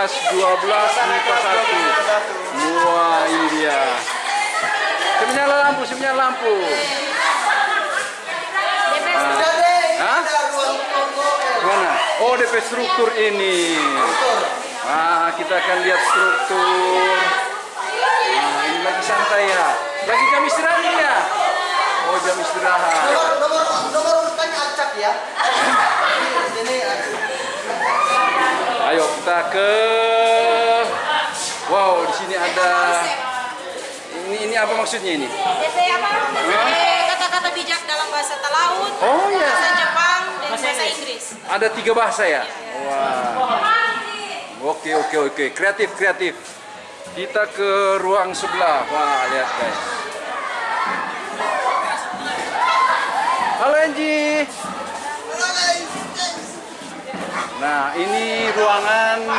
kelas 12 MIPA 1. Wah, ini dia. Nyala lampu, nyala lampu. Hah? Mana? Oh, DP struktur ini. Nah, kita akan lihat struktur. Nah, ini lagi santai ya. Lagi jam istirahat ini ya? Oh, jam istirahat. Nomor nomor nomor urutannya acak ya. Ini Ayo kita ke Wow, di sini ada ini ini apa maksudnya ini? Kata-kata bijak dalam bahasa Talaut, Oh, iya. bahasa Jepang, dan bahasa Inggris. Ada tiga bahasa ya? Wah. Oke oke oke, kreatif kreatif. Kita ke ruang sebelah. Wah, lihat guys. Halo Anji. Nah, ini ruangan 12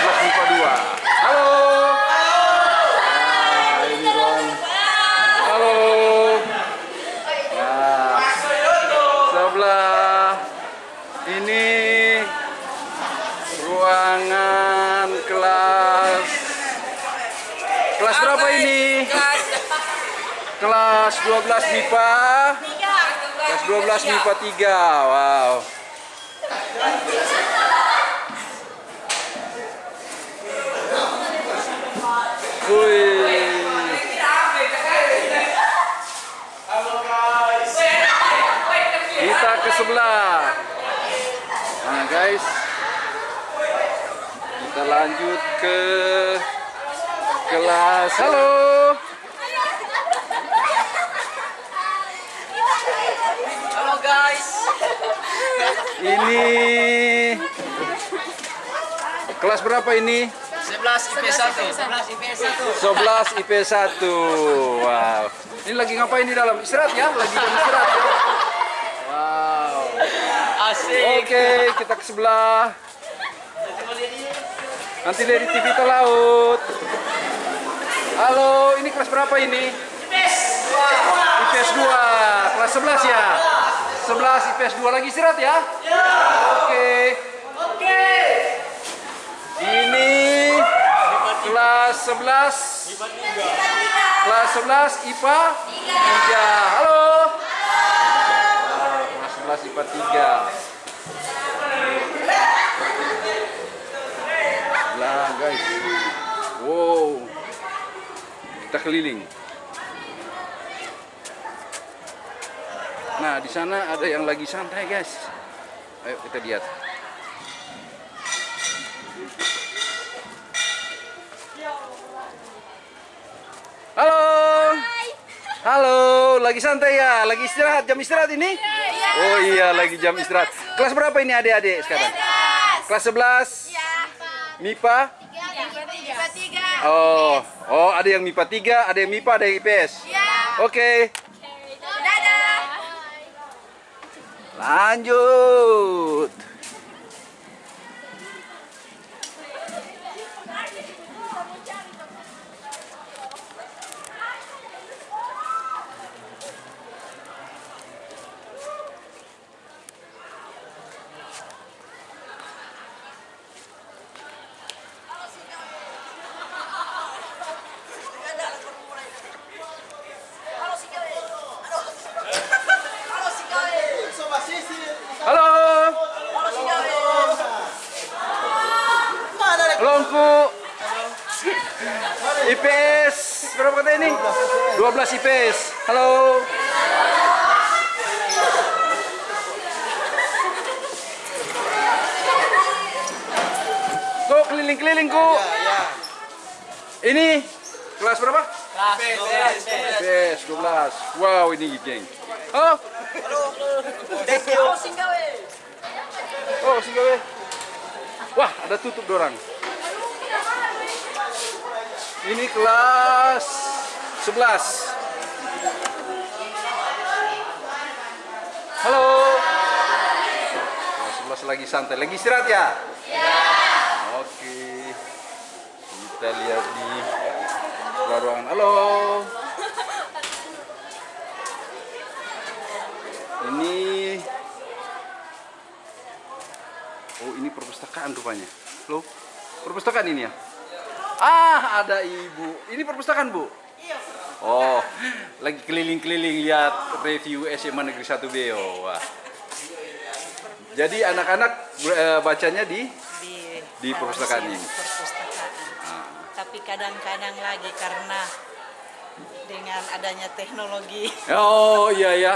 MIPA 2. Halo. Nah, ini. Halo. Nah, sebelah ini ruangan kelas kelas berapa ini? Kelas 12 MIPA. Kelas 12 MIPA 3. Wow. Kita ke sebelah. Nah, guys. Kita lanjut ke kelas. Halo guys. Ini kelas berapa ini? 11 IP 1. 11 IP 1. 11 IP 1. Wow. Ini lagi ngapain di dalam? Istirahat ya? Lagi istirahat ya? Wow. Asik. Oke, kita ke sebelah. Nanti dari TV Laut. Halo, ini kelas berapa ini? IPS 2. Kelas 11 ya? 11 IPS 2 lagi istirahat ya? Oke. Oke. Ini kelas 11 kelas 11 IPA 3 halo. Nah, kelas 11 IPA 3 lah guys. Wow. Kita keliling nah di sana ada yang lagi santai guys ayo kita lihat Halo. Halo, lagi santai ya? Lagi istirahat, jam istirahat ini? Oh iya, lagi jam istirahat. Kelas berapa ini adik-adik sekarang? Kelas 11? MIPA? Oh, oh ada yang MIPA 3, ada yang MIPA, ada yang IPS. Oke, lanjut. Halo. Halo, Engku. IPS berapa kata ini? 12 IPS. Halo. Kok keliling-keliling, Ku? Ini kelas berapa? IPS 12. Wow, ini geng. Halo. Oh, singgawe. Wah, ada tutup dorang. Ini kelas 11. Halo. Kelas 11 lagi santai. Lagi istirahat ya? Oke. Kita lihat di ruangan. Halo. Ini Oh, ini perpustakaan rupanya. Loh, perpustakaan ini ya? Ah, ada ibu. Ini perpustakaan, Bu? Oh, lagi keliling-keliling lihat review SMA Negeri 1 Beo. Wah. Jadi anak-anak eh, bacanya di di Di perpustakaan ini. perpustakaan. Tapi kadang-kadang lagi karena dengan adanya teknologi Oh, iya ya.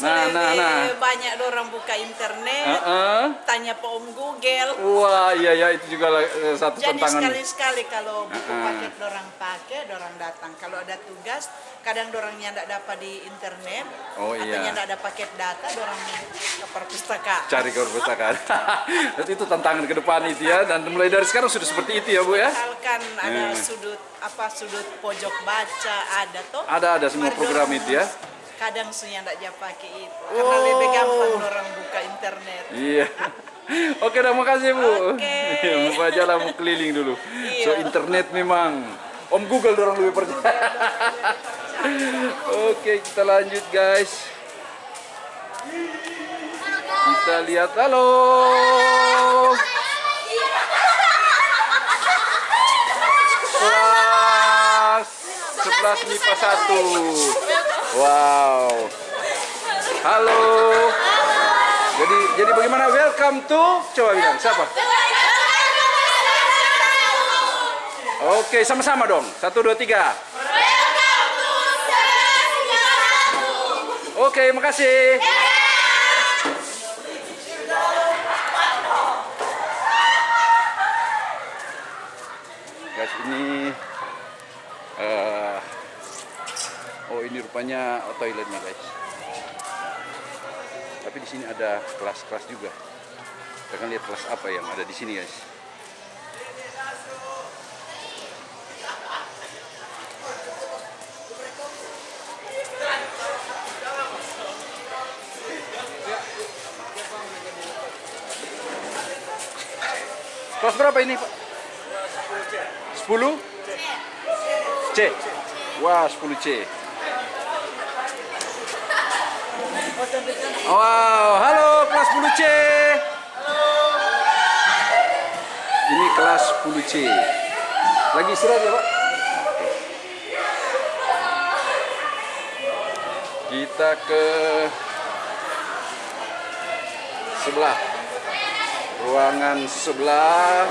Nah, nah, nah. banyak orang buka internet, Heeh. tanya Pak Om Google. Wah, iya ya itu juga eh, satu Jadi tantangan. sekali-sekali kalau buku Heeh. paket dorang pakai, dorang datang. Kalau ada tugas, kadang dorangnya tidak dapat di internet, Oh, atau iya. tidak ada paket data, dorang ke perpustakaan. Cari ke perpustakaan. Jadi itu tantangan ke depan itu ya dan mulai dari sekarang sudah seperti itu ya, Bu ya. Misalkan ada Eh. sudut apa sudut pojok baca ada toh. Ada ada semua program itu ya. Kadang sunya tidak dia pakai itu, karena lebih gampang orang buka internet. Iya. Oke, dah makasih Bu. Oke. Mau jalan mau keliling dulu. Iya. So internet memang Om Google dorang lebih percaya. Oke, kita lanjut guys. Kita lihat halo. Kelas 11 MIPA 1. Wow. Halo. Jadi jadi bagaimana? Welcome to coba bilang siapa? Oke, sama-sama dong. Satu, dua, tiga. Oke, makasih. Guys, ini oh ini rupanya toiletnya guys. Tapi di sini ada kelas-kelas juga. Kita akan lihat kelas apa yang ada di sini guys. Kelas berapa ini Pak? 10? C. Wah, 10 C. Wow, halo kelas 10 C. Ini kelas 10 C. Lagi istirahat ya, Pak? Kita ke sebelah. Ruangan sebelah.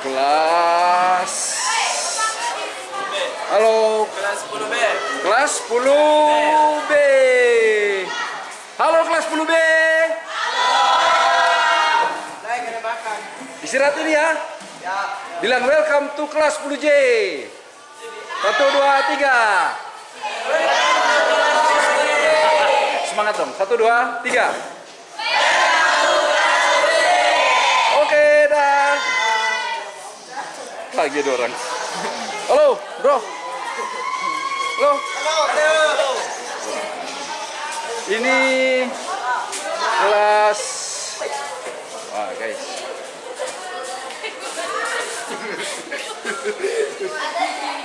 Kelas Halo. Kelas 10B. Kelas 10B. Halo kelas 10B. Naik ke belakang. Istirahat ini ya. Ya. Bilang welcome to kelas 10J. Satu, dua, tiga. Semangat dong. Satu, dua, tiga. Oke, dah. Lagi ada orang. Halo, bro. Halo. Halo. Ini kelas Wah, guys.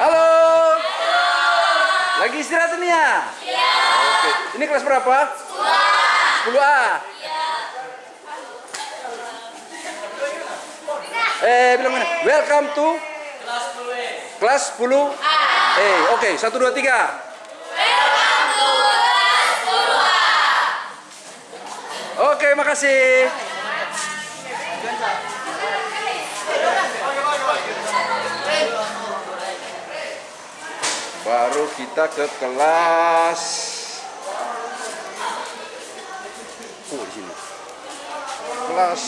Halo. Lagi istirahat ini ya? Iya. Oke. Ini kelas berapa? 10A. 10A. Eh, bilang mana? Welcome to kelas 10 Eh, oke. Satu, dua, tiga. Oke, makasih. Baru kita ke kelas. Oh, di sini. Kelas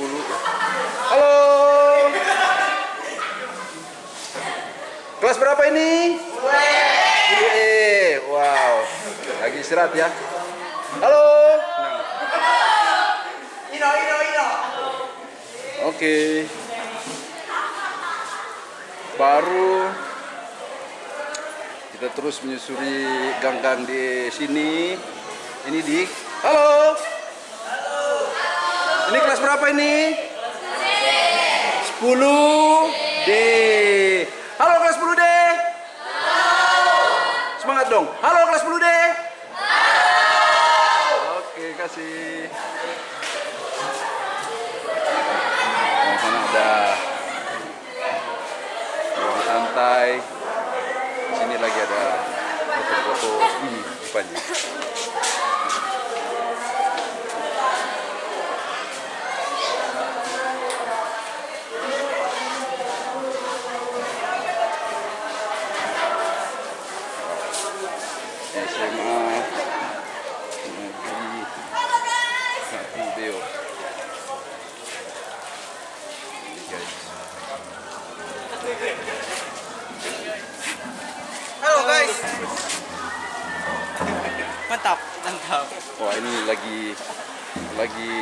10. Halo. Kelas berapa ini? 10E. Wow. Lagi istirahat ya. Halo. Ino, Ino, Ino. Oke. Baru kita terus menyusuri gang-gang di sini. Ini di Halo. Ini kelas berapa ini? 10 D. Halo kelas 10 D. Semangat dong. Halo guys. Mantap, mantap. Wah oh, ini lagi lagi